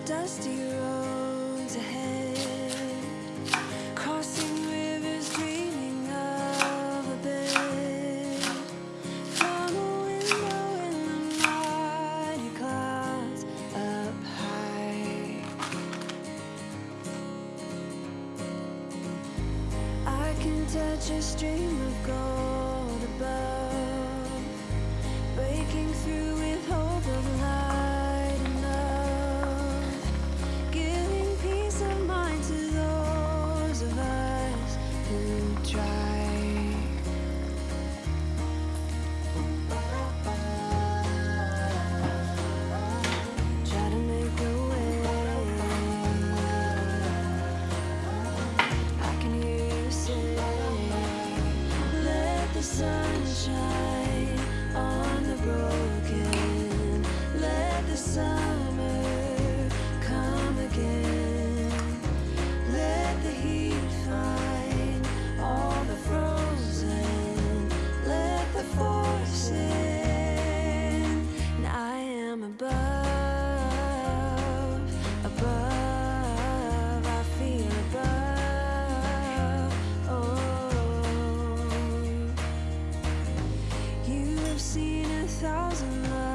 Dusty roads I've seen a thousand lives